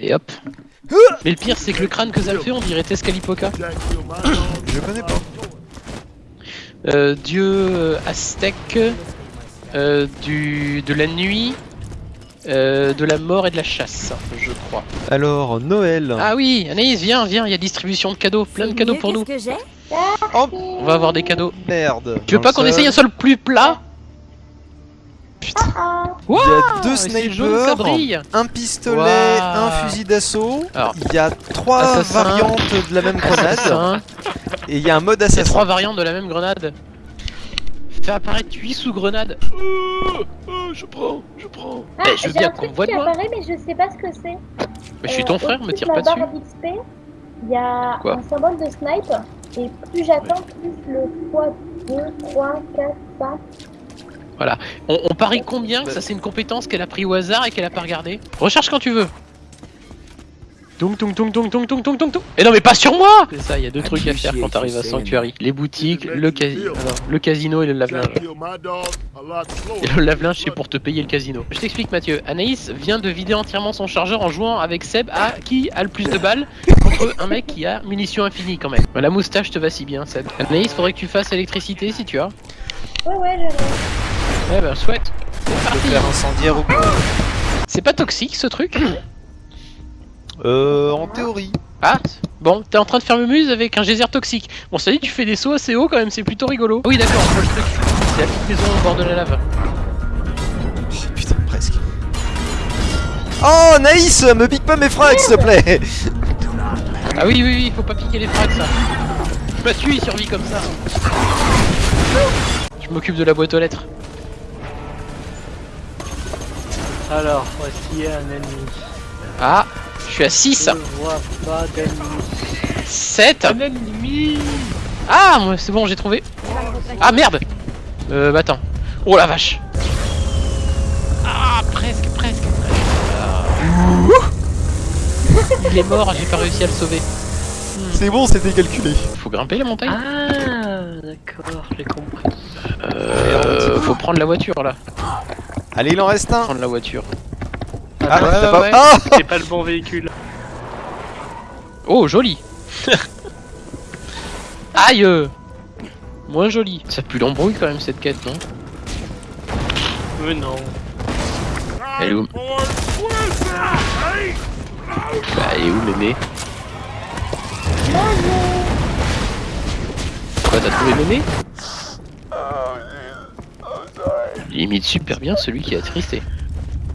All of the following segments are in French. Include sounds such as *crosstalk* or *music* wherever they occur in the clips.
Et hop. Mais le pire, c'est que le crâne que ça le fait, on dirait Tescalipoca. Je connais pas. Euh, dieu euh, aztèque, euh, du, de la nuit, euh, de la mort et de la chasse, je crois. Alors, Noël. Ah oui, Anaïs, viens, viens, il y a distribution de cadeaux, plein de cadeaux pour nous. Qu'est-ce que j'ai On va avoir des cadeaux. Merde. Tu veux pas qu'on essaye un sol plus plat? Wow, Il y a deux snipers, un pistolet, un fusil d'assaut. Il y a trois assassin. variantes de la même grenade. Assassin. Et il y a un mode assassin. trois variantes de la même grenade. Fais apparaître 8 sous grenade. Euh, euh, je prends, je prends. Ah, Eh, je veux j'ai bien un qu'on voit qui de moi. mais je sais pas ce que c'est. Mais je suis Euh, ton frère, me tire de pas dessus. il y a Quoi un symbole de snipe. Et plus j'attends, plus le poids 2, 3, 4, 5. Voilà. On, parie combien que ça c'est une compétence qu'elle a pris au hasard et qu'elle a pas regardée Recherche quand tu veux. Tung tung tung tung tung tung tung tung Et non mais pas sur moi C'est ça, il y a deux trucs à faire quand t'arrives à Sanctuary. Les boutiques, le, casi le casino et le lave-linge. Et le lave-linge c'est pour te payer le casino. Je t'explique Mathieu, Anaïs vient de vider entièrement son chargeur en jouant avec Seb à qui a le plus de balles contre un mec qui a munitions infinies quand même. La moustache te va si bien Seb. Anaïs, faudrait que tu fasses électricité si tu as. Ouais ouais, j'arrive. Ouais bah souhaite. C'est Je faire incendiaire ou quoi C'est pas toxique ce truc Euh, en théorie. Ah, bon, t'es en train de faire mumuse avec un geyser toxique. Bon, ça dit, tu fais des sauts assez haut quand même, c'est plutôt rigolo. Oui, d'accord, je vois le truc. C'est la petite maison au bord de la lave. Oh, putain, presque. Oh, Naïs, me pique pas mes frags, s'il te plaît. Ah oui, oui, oui, faut pas piquer les frags, ça. Mathieu, il survit comme ça. Je m'occupe de la boîte aux lettres. Alors, voici un ennemi. Ah, je suis à 6, Je vois pas d'ennemi. 7. Un ennemi Ah, c'est bon, j'ai trouvé. Ah, merde Euh, bah attends. Oh la vache Ah, presque, presque, presque. Ah. Il est mort, j'ai pas réussi à le sauver. C'est bon, c'était calculé. Faut grimper la montagne Ah, d'accord, j'ai compris. Euh, faut prendre la voiture là. Allez, il en reste un. Prendre la voiture. Ah, ouais, t'as ouais, pas... ouais. Ah C'est pas le bon véhicule. *laughs* Oh, joli *laughs* Aïe euh. Moins joli. Ça pue l'embrouille quand même cette quête, non? Mais non. Elle est où? Bah, elle est où mémé? Quoi, t'as trouvé mémé? Il imite super bien celui qui a tristé.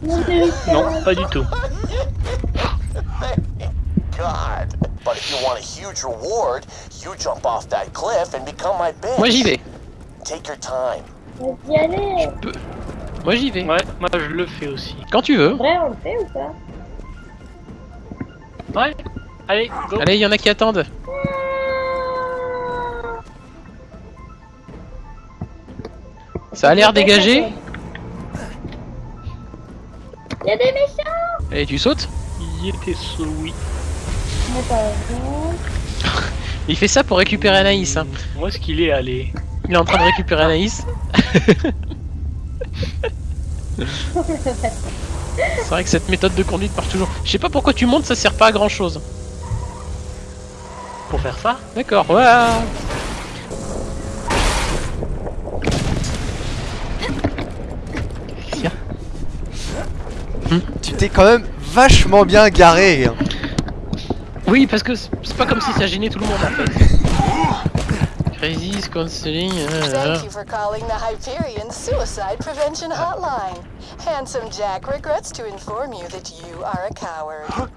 Mon Dieu, Non, pas du tout. God. But if you want a huge reward, you jump off that cliff and become my bitch. Moi j'y vais. Take your time. Vas-y, allez. Moi j'y vais. Ouais, moi je le fais aussi. Quand tu veux. Vrai, on le fait ou pas? Ouais, allez, go. Allez, il y en a qui attendent. Ça a l'air dégagé. Il y a des méchants Allez, tu sautes Il était sous oui. *laughs* Il fait ça pour récupérer Anaïs. Hein. Où est-ce qu'il est allé Il est en train de récupérer Anaïs. *laughs* C'est vrai que cette méthode de conduite marche toujours. Je sais pas pourquoi tu montes, ça sert pas à grand chose. Pour faire ça? D'accord, voilà. Tu t'es quand même vachement bien garé. hein. Oui, parce que c'est pas comme si ça gênait tout le monde en fait. Crisis, counseling. euh, Thank you for calling the Hyperion Suicide Prevention Hotline. Handsome Jack regrets to inform you that you are a coward.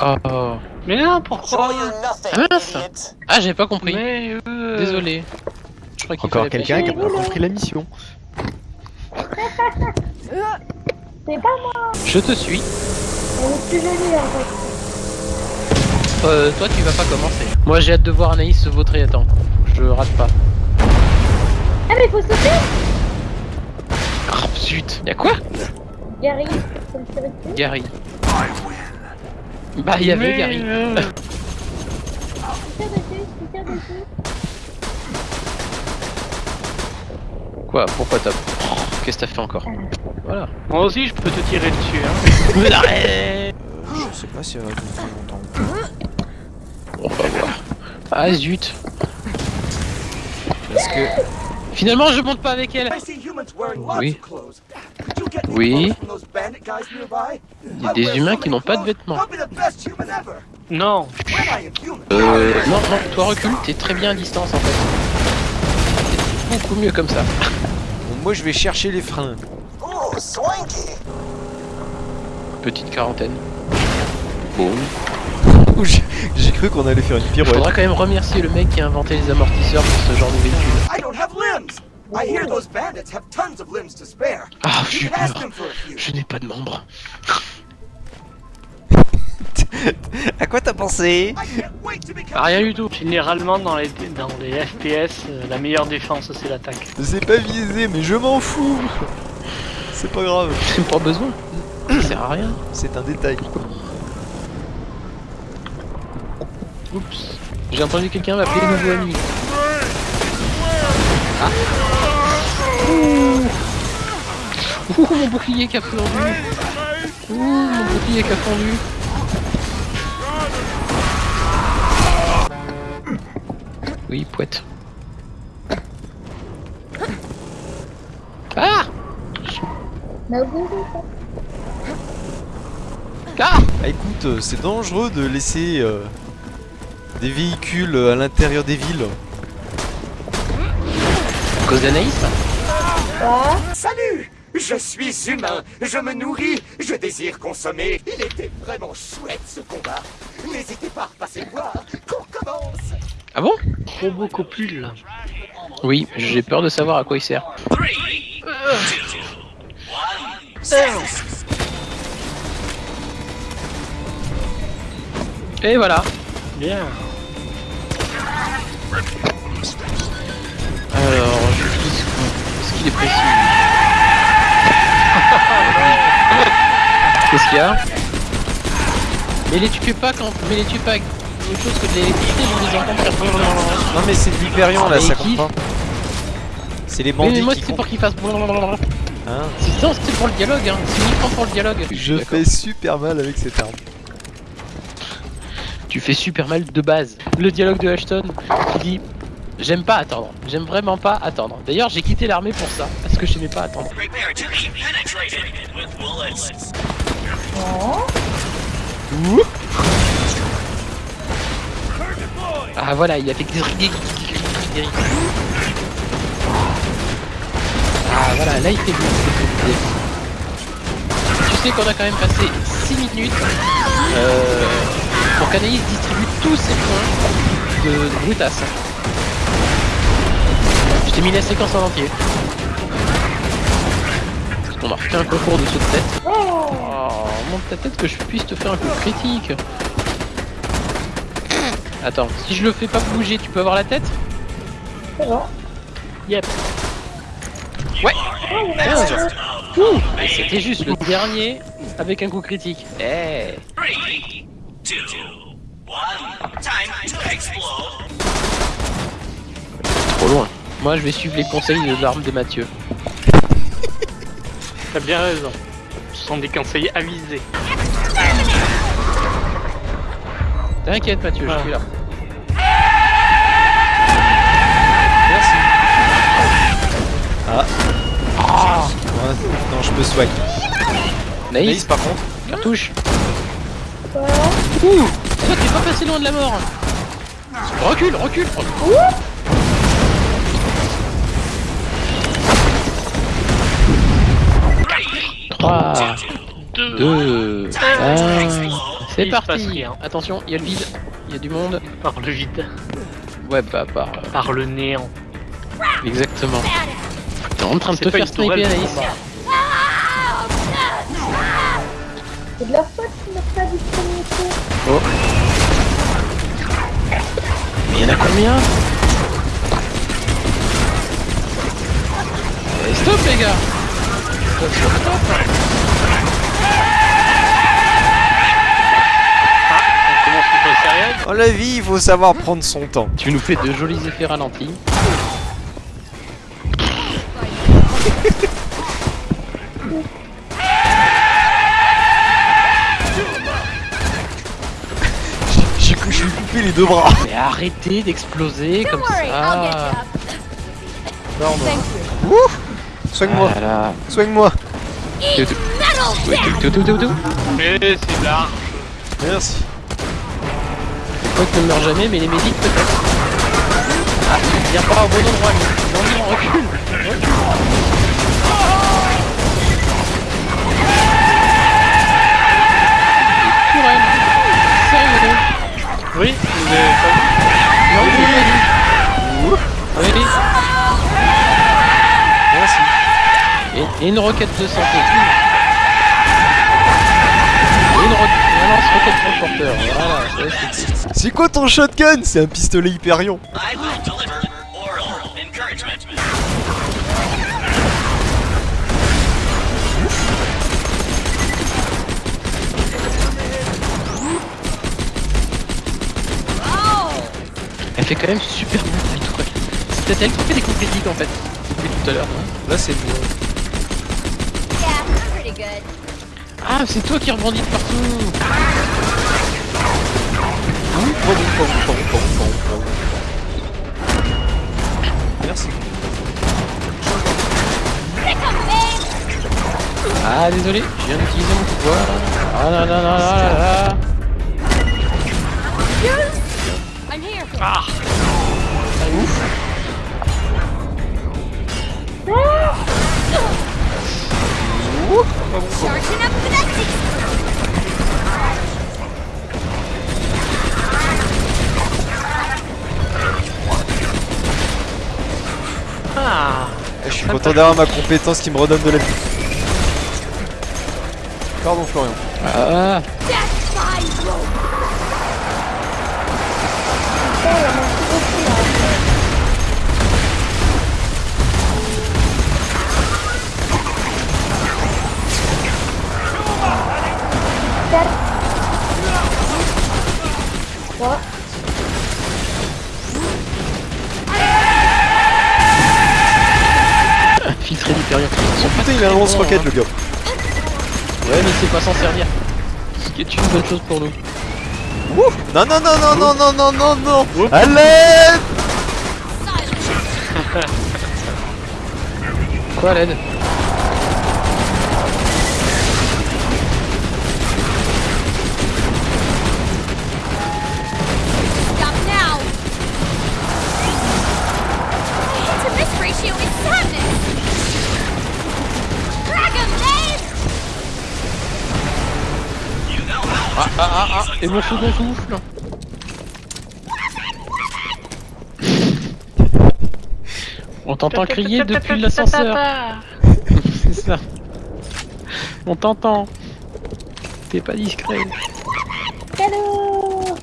Oh, oh. Mais non, Show pourquoi Ah mince. Ah, j'avais pas compris. Mais euh... Désolé. Je crois qu'il Encore quelqu'un qui a pas compris la mission. *laughs* C'est pas moi Je te suis. Elle est plus jolie en fait. Euh, toi, tu vas pas commencer. Moi, j'ai hâte de voir Anaïs se vautrer. Attends, je rate pas. Ah, mais faut sauter Oh zut. Y'a quoi? Gary. Gary. Bah, il y avait Mais, Gary. euh, dessus, dessus. Quoi? Pourquoi t'as. Qu'est-ce que t'as fait encore Voilà. Moi aussi, je peux te tirer dessus. Hein. Mais *laughs* arrête sais pas si elle va longtemps. On va voir. Ah zut. Parce que Finalement, je monte pas avec elle. I see humans wearing lots Oui. Oui. Il y a des humains qui n'ont pas de vêtements. Non. When I am human. Euh, non, non, toi recule, t'es très bien à distance en fait. C'est beaucoup mieux comme ça. Moi je vais chercher les freins. Swanky. Petite quarantaine. Bon. Ouh, J'ai cru qu'on allait faire une Il pirouette. faudra quand même remercier le mec qui a inventé les amortisseurs pour ce genre de véhicule. I don't have limbs. I hear those bandits have tons of limbs to spare. Ah, a few. Je n'ai pas de membres. *laughs* À quoi t'as pensé I can't wait to become Ah, rien du tout. Généralement, dans les, dans les FPS, euh, la meilleure défense, c'est l'attaque. C'est pas visé, mais je m'en fous. C'est pas grave, *laughs* J'ai pas besoin. Ça sert à rien. c'est un détail. Oups. J'ai entendu quelqu'un m'appeler nouveau ami. Ah. Ouh. Ouh, mon bouclier qui a fondu. Ouh, mon bouclier qui a fondu. Oui, poète. Ah vous, Ah Ah, écoute, euh, c'est dangereux de laisser euh, des véhicules à l'intérieur des villes. À cause d'Anaïs quoi Salut Je suis humain, je me nourris, je désire consommer. Il était vraiment chouette ce combat. N'hésitez pas à repasser le voir. Qu'on commence Ah bon? Robocopule. Oui, j'ai peur de savoir à quoi il sert. Et voilà. Bien. Alors, je quoi Est-ce qu'il est précis *laughs* Qu'est-ce qu'il y a? Mais les tue pas quand. Mais les tue pas autre chose que de l'électricité, je faire. Non mais c'est de l'Hyperion là, Mais ça compte pas. C'est les Mais bandits moi qui c'est pour qu'il fasse. Hein C'est non, c'est pour le dialogue, hein. C'est uniquement pour le dialogue. je fais super mal avec cette arme. Tu fais super mal de base. Le dialogue de Ashton qui dit J'aime pas attendre, j'aime vraiment pas attendre. D'ailleurs, j'ai quitté l'armée pour ça, parce que j'aimais pas attendre. Ouh. Ah voilà, il a fait gris Ah voilà, là il fait bien. Tu sais qu'on a quand même passé 6 minutes euh, pour qu'Anaïs distribue tous ses points de, de brutasse. Je t'ai mis la séquence en entier. Parce qu'on a refait un concours de saut de tête. Oh, monte ta tête que je puisse te faire un coup critique. Attends, si je le fais pas bouger, tu peux avoir la tête bon. Yep. Ouais 15 Ouh Et C'était juste le dernier avec un coup critique. Eh Trop loin. Moi je vais suivre les conseils de l'arme de Mathieu. T'as bien raison. Ce sont des conseils avisés. T'inquiète Mathieu, je suis là. Merci. Ah. Ouais, non, je peux swipe. Naïs, Naïs par contre. cartouche. Ouh Toi t'es pas passé loin de la mort. Recule, recule. recule. Trois, Deux. deux, un. C'est parti. rien. Attention, il y a le vide, il y a du monde. Par le vide. Ouais, bah par. euh, Par le néant. Exactement. T'es en train de te faire sniper, Anaïs. C'est de leur faute qu'ils n'ont pas du premier coup. Oh. Mais y'en a combien? Eh, Stop les gars Stop, stop, stop On commence Dans la vie, il faut savoir prendre son temps. Tu nous fais de jolis effets ralentis. *laughs* couper les deux bras. Mais arrêtez d'exploser comme ça. Soigne-moi, soigne-moi. Tout. Oui, tout, tout, tout, tout. Mais c'est large. Merci. Toi qui ne meurs jamais, mais les médics peut-être. Ah, viens pas au bon endroit, lui. Non, non, recule. Recule. Sérieux Oui, vous avez pas Non. Oui. Merci. Et, et une roquette de santé. Et une, ro une lance roquette transporteur. Voilà, c'est C'est quoi ton shotgun? C'est un pistolet Hyperion. Elle fait quand même super bien la tourelle. C'est peut-être elle qui fait des coups critiques en fait. Depuis tout à l'heure. Là c'est moi. Ah, c'est toi qui rebondis de partout. Merci. Ah, désolé, je viens d'utiliser mon pouvoir. Ah là là là Eh, Je suis content d'avoir ma compétence qui me redonne de la vie. Pardon Florian. Ah, Trois. filtré l'hyperion. Pas Putain il a un très lance-roquette bons, le gars. Ouais, mais c'est pas s'en servir. Ce qui est une bonne chose pour nous. Ouh non non non non non non non non non Allez *laughs* Quoi, l'aide Ah, ah, ah, ah, et mon second souffle On t'entend crier depuis l'ascenseur. *laughs* C'est ça. On t'entend. T'es pas discret. Cadeau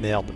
Merde.